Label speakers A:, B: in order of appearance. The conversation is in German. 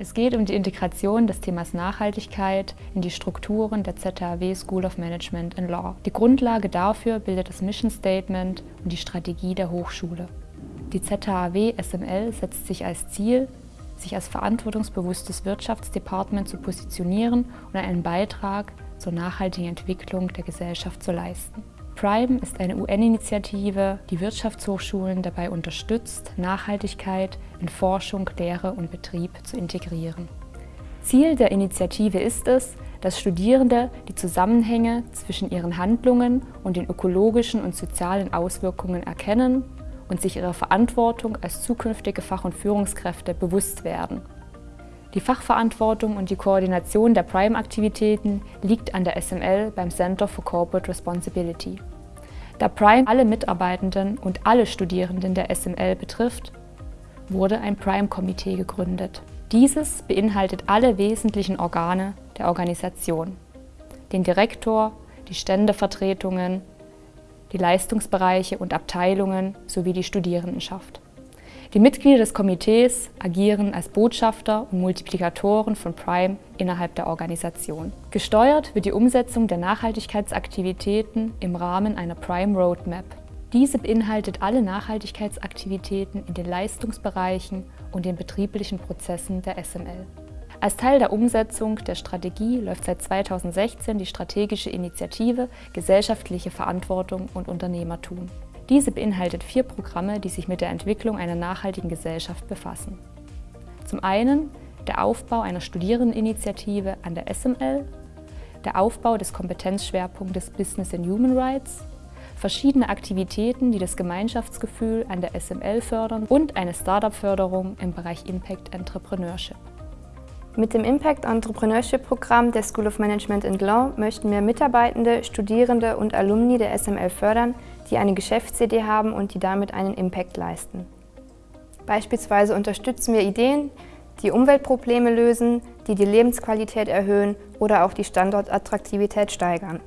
A: Es geht um die Integration des Themas Nachhaltigkeit in die Strukturen der ZHAW School of Management and Law. Die Grundlage dafür bildet das Mission Statement und die Strategie der Hochschule. Die ZHAW SML setzt sich als Ziel, sich als verantwortungsbewusstes Wirtschaftsdepartement zu positionieren und einen Beitrag zur nachhaltigen Entwicklung der Gesellschaft zu leisten. PRIME ist eine UN-Initiative, die Wirtschaftshochschulen dabei unterstützt, Nachhaltigkeit in Forschung, Lehre und Betrieb zu integrieren. Ziel der Initiative ist es, dass Studierende die Zusammenhänge zwischen ihren Handlungen und den ökologischen und sozialen Auswirkungen erkennen und sich ihrer Verantwortung als zukünftige Fach- und Führungskräfte bewusst werden. Die Fachverantwortung und die Koordination der Prime-Aktivitäten liegt an der SML beim Center for Corporate Responsibility. Da Prime alle Mitarbeitenden und alle Studierenden der SML betrifft, wurde ein Prime-Komitee gegründet. Dieses beinhaltet alle wesentlichen Organe der Organisation. Den Direktor, die Ständevertretungen, die Leistungsbereiche und Abteilungen sowie die Studierendenschaft. Die Mitglieder des Komitees agieren als Botschafter und Multiplikatoren von Prime innerhalb der Organisation. Gesteuert wird die Umsetzung der Nachhaltigkeitsaktivitäten im Rahmen einer Prime Roadmap. Diese beinhaltet alle Nachhaltigkeitsaktivitäten in den Leistungsbereichen und den betrieblichen Prozessen der SML. Als Teil der Umsetzung der Strategie läuft seit 2016 die strategische Initiative Gesellschaftliche Verantwortung und Unternehmertum. Diese beinhaltet vier Programme, die sich mit der Entwicklung einer nachhaltigen Gesellschaft befassen. Zum einen der Aufbau einer Studierendeninitiative an der SML, der Aufbau des Kompetenzschwerpunktes Business and Human Rights, verschiedene Aktivitäten, die das Gemeinschaftsgefühl an der SML fördern und eine Startup-Förderung im Bereich Impact Entrepreneurship.
B: Mit dem Impact Entrepreneurship Programm der School of Management and Law möchten wir Mitarbeitende, Studierende und Alumni der SML fördern, die eine Geschäftsidee haben und die damit einen Impact leisten. Beispielsweise unterstützen wir Ideen, die Umweltprobleme lösen, die die Lebensqualität erhöhen oder auch die Standortattraktivität steigern.